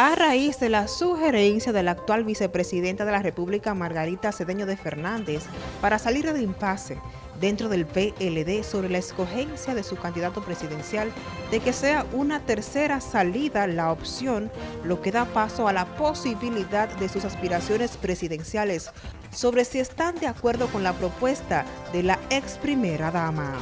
A raíz de la sugerencia de la actual vicepresidenta de la República, Margarita Cedeño de Fernández, para salir del impasse dentro del PLD sobre la escogencia de su candidato presidencial, de que sea una tercera salida la opción, lo que da paso a la posibilidad de sus aspiraciones presidenciales sobre si están de acuerdo con la propuesta de la ex primera dama.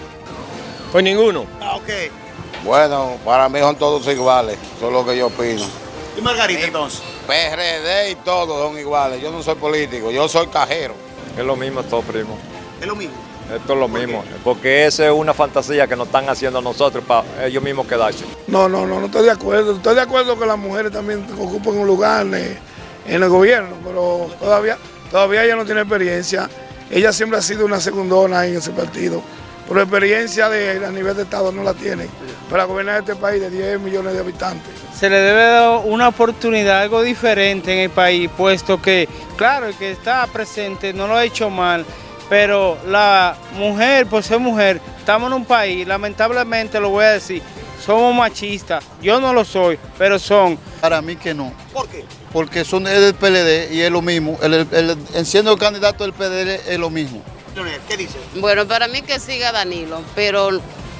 Pues ninguno. Ah, ok. Bueno, para mí son todos iguales, eso es lo que yo opino. ¿Y Margarita entonces? PRD y todos son iguales, yo no soy político, yo soy cajero. Es lo mismo todo, primo. Es lo mismo. Esto es lo ¿Por mismo. Porque esa es una fantasía que nos están haciendo a nosotros para ellos mismos quedarse. No, no, no, no estoy de acuerdo. Estoy de acuerdo que las mujeres también ocupen un lugar en, en el gobierno, pero todavía, todavía ella no tiene experiencia. Ella siempre ha sido una segundona en ese partido. Pero experiencia de, a nivel de Estado no la tiene para gobernar este país de 10 millones de habitantes. Se le debe dar una oportunidad, algo diferente en el país, puesto que, claro, el que está presente no lo ha hecho mal, pero la mujer, por ser mujer, estamos en un país, lamentablemente lo voy a decir, somos machistas. Yo no lo soy, pero son. Para mí que no. ¿Por qué? Porque son es del PLD y es lo mismo. El, el, el, siendo el candidato del PLD es lo mismo. Leonel, ¿qué dice? Bueno, para mí que siga Danilo, pero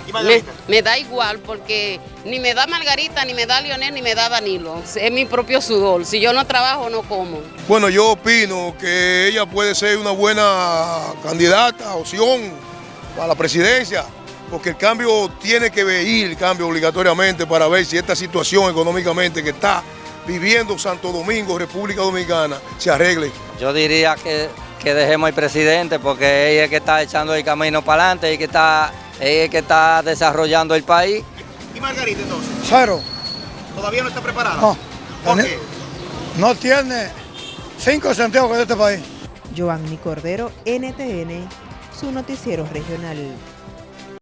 ¿Y me, Margarita? me da igual porque ni me da Margarita, ni me da Leonel, ni me da Danilo. Es mi propio sudor. Si yo no trabajo, no como. Bueno, yo opino que ella puede ser una buena candidata, opción para la presidencia, porque el cambio tiene que venir, el cambio obligatoriamente para ver si esta situación económicamente que está viviendo Santo Domingo, República Dominicana, se arregle. Yo diría que, que dejemos al presidente porque ella es que está echando el camino para adelante y que está, es que está desarrollando el país. ¿Y Margarita entonces? Cero. ¿Todavía no está preparada? No. ¿Por qué? No tiene cinco centavos de este país. Giovanni Cordero, NTN, su noticiero regional.